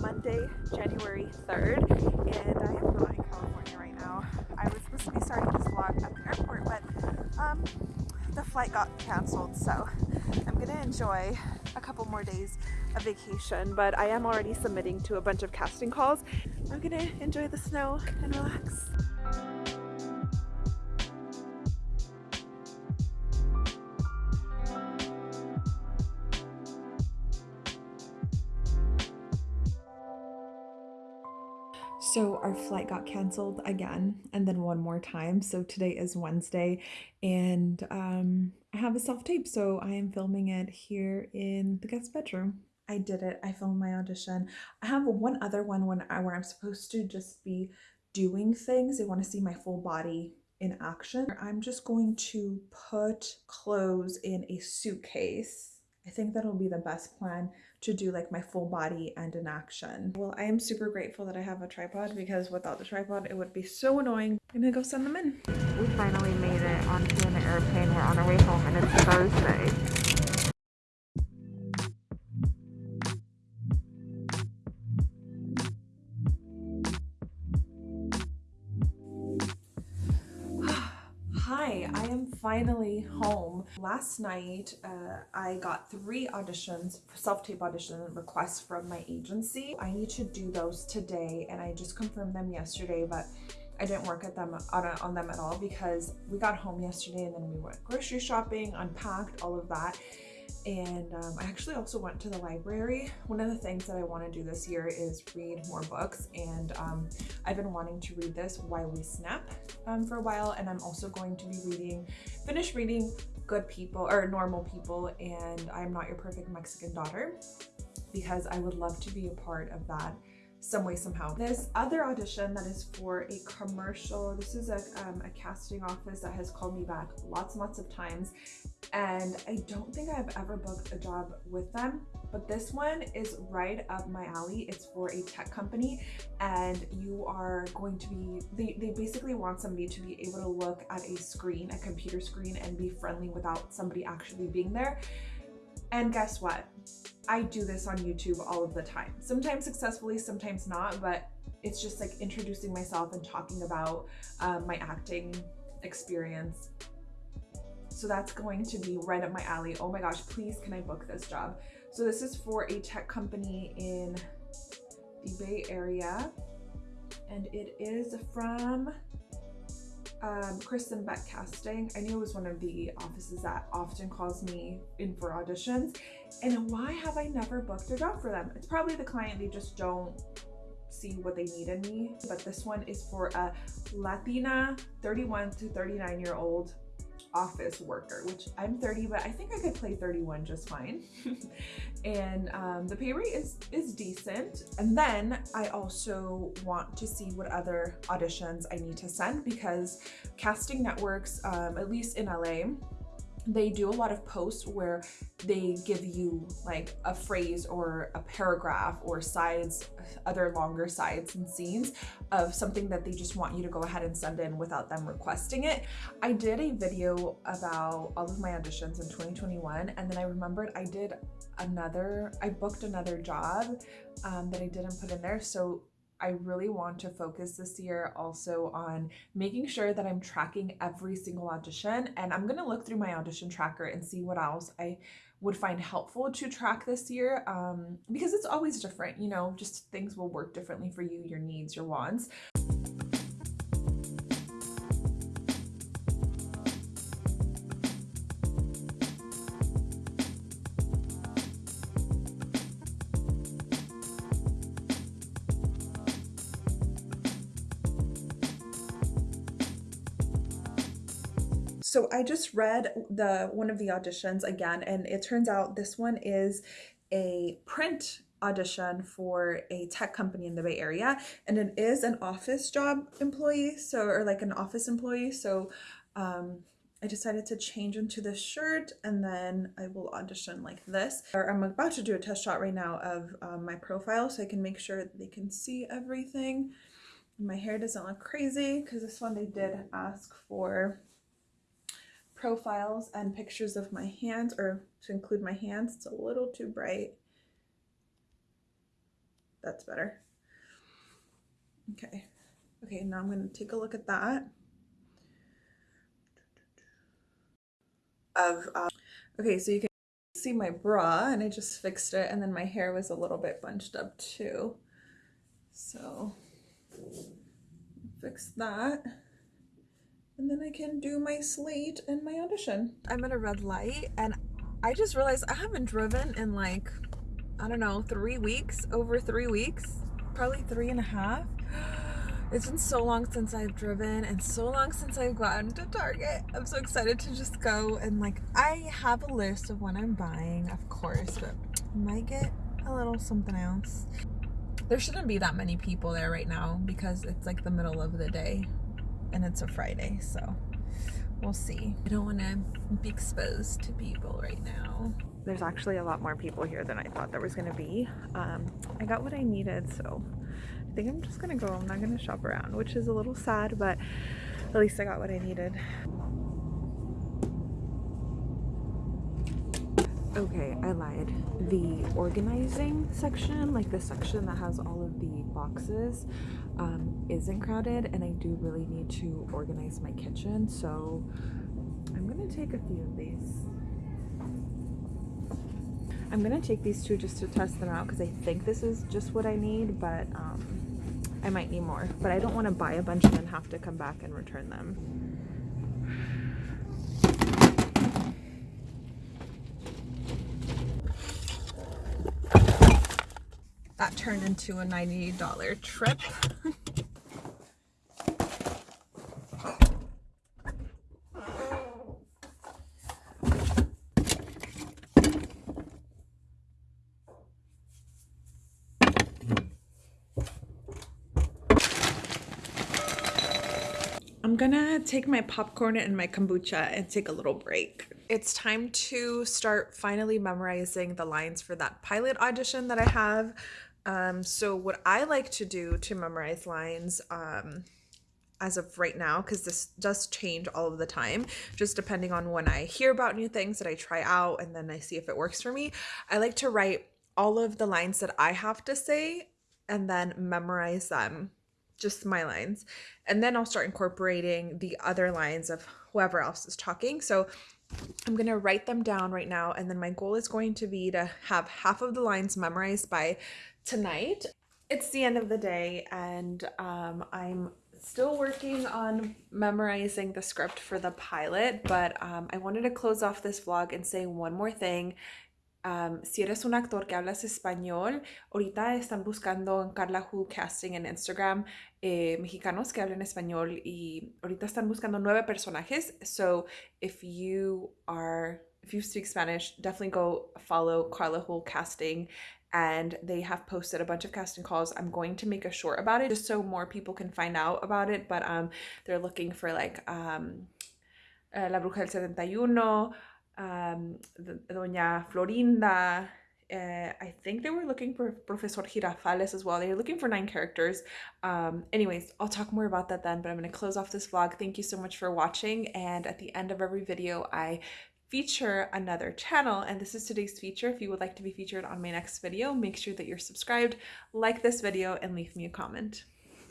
Monday, January 3rd, and I am not in California right now. I was supposed to be starting this vlog at the airport, but um, the flight got canceled, so I'm gonna enjoy a couple more days of vacation, but I am already submitting to a bunch of casting calls. I'm gonna enjoy the snow and relax. So our flight got canceled again and then one more time. So today is Wednesday and um, I have a self tape. So I am filming it here in the guest bedroom. I did it. I filmed my audition. I have one other one when I, where I'm supposed to just be doing things. They want to see my full body in action. I'm just going to put clothes in a suitcase. I think that'll be the best plan to do like my full body and in action. Well, I am super grateful that I have a tripod because without the tripod, it would be so annoying. I'm gonna go send them in. We finally made it onto an airplane. We're on our way home and it's Thursday. Hi, I am finally home. Last night, uh, I got three auditions, self-tape audition requests from my agency. I need to do those today and I just confirmed them yesterday, but I didn't work at them on, on them at all because we got home yesterday and then we went grocery shopping, unpacked, all of that and um, I actually also went to the library. One of the things that I want to do this year is read more books and um, I've been wanting to read this While We Snap um, for a while and I'm also going to be reading, finish reading Good People or Normal People and I'm Not Your Perfect Mexican Daughter because I would love to be a part of that some way somehow. This other audition that is for a commercial, this is a, um, a casting office that has called me back lots and lots of times and I don't think I've ever booked a job with them but this one is right up my alley. It's for a tech company and you are going to be, they, they basically want somebody to be able to look at a screen, a computer screen and be friendly without somebody actually being there. And guess what? I do this on YouTube all of the time. Sometimes successfully, sometimes not, but it's just like introducing myself and talking about um, my acting experience. So that's going to be right up my alley. Oh my gosh, please can I book this job? So this is for a tech company in the Bay Area and it is from um, Kristen Beck Casting. I knew it was one of the offices that often calls me in for auditions. And why have I never booked a job for them? It's probably the client, they just don't see what they need in me. But this one is for a Latina 31 to 39 year old office worker, which I'm 30, but I think I could play 31 just fine. and um, the pay rate is, is decent. And then I also want to see what other auditions I need to send because casting networks, um, at least in LA, they do a lot of posts where they give you like a phrase or a paragraph or sides, other longer sides and scenes of something that they just want you to go ahead and send in without them requesting it. I did a video about all of my auditions in 2021 and then I remembered I did another, I booked another job um, that I didn't put in there. So I really want to focus this year also on making sure that I'm tracking every single audition and I'm going to look through my audition tracker and see what else I would find helpful to track this year um, because it's always different, you know, just things will work differently for you, your needs, your wants. So I just read the one of the auditions again, and it turns out this one is a print audition for a tech company in the Bay Area, and it is an office job employee, so or like an office employee. So um, I decided to change into this shirt and then I will audition like this. Or I'm about to do a test shot right now of um, my profile so I can make sure they can see everything. My hair doesn't look crazy because this one they did ask for profiles and pictures of my hands or to include my hands. It's a little too bright. That's better. Okay. Okay, now I'm going to take a look at that. Of uh, Okay, so you can see my bra and I just fixed it and then my hair was a little bit bunched up too. So fix that. And then I can do my slate and my audition. I'm at a red light and I just realized I haven't driven in like, I don't know, three weeks, over three weeks, probably three and a half. It's been so long since I've driven and so long since I've gotten to Target. I'm so excited to just go and like, I have a list of what I'm buying, of course, but I might get a little something else. There shouldn't be that many people there right now because it's like the middle of the day and it's a Friday, so we'll see. I don't want to be exposed to people right now. There's actually a lot more people here than I thought there was going to be. Um, I got what I needed, so I think I'm just going to go. I'm not going to shop around, which is a little sad, but at least I got what I needed. Okay, I lied. The organizing section, like the section that has all of the boxes, um, isn't crowded and I do really need to organize my kitchen. So I'm gonna take a few of these. I'm gonna take these two just to test them out because I think this is just what I need, but um, I might need more. But I don't want to buy a bunch and then have to come back and return them. Turned into a $90 trip. I'm gonna take my popcorn and my kombucha and take a little break. It's time to start finally memorizing the lines for that pilot audition that I have. Um, so what I like to do to memorize lines, um, as of right now, because this does change all of the time, just depending on when I hear about new things that I try out and then I see if it works for me. I like to write all of the lines that I have to say and then memorize them, just my lines. And then I'll start incorporating the other lines of whoever else is talking. So I'm going to write them down right now. And then my goal is going to be to have half of the lines memorized by tonight. It's the end of the day and um, I'm still working on memorizing the script for the pilot, but um, I wanted to close off this vlog and say one more thing. Um, si eres un actor que hablas español, ahorita están buscando en Carla Hool Casting en Instagram eh, mexicanos que hablen español y ahorita están buscando nueve personajes. So if you are, if you speak Spanish, definitely go follow Carla Hool Casting and they have posted a bunch of casting calls. I'm going to make a short about it just so more people can find out about it. But um, they're looking for like um, uh, La Bruja del 71, um, Doña Florinda. Uh, I think they were looking for Professor Jirafales as well. They're looking for nine characters. Um, anyways, I'll talk more about that then, but I'm going to close off this vlog. Thank you so much for watching. And at the end of every video, I feature another channel and this is today's feature. If you would like to be featured on my next video, make sure that you're subscribed, like this video, and leave me a comment.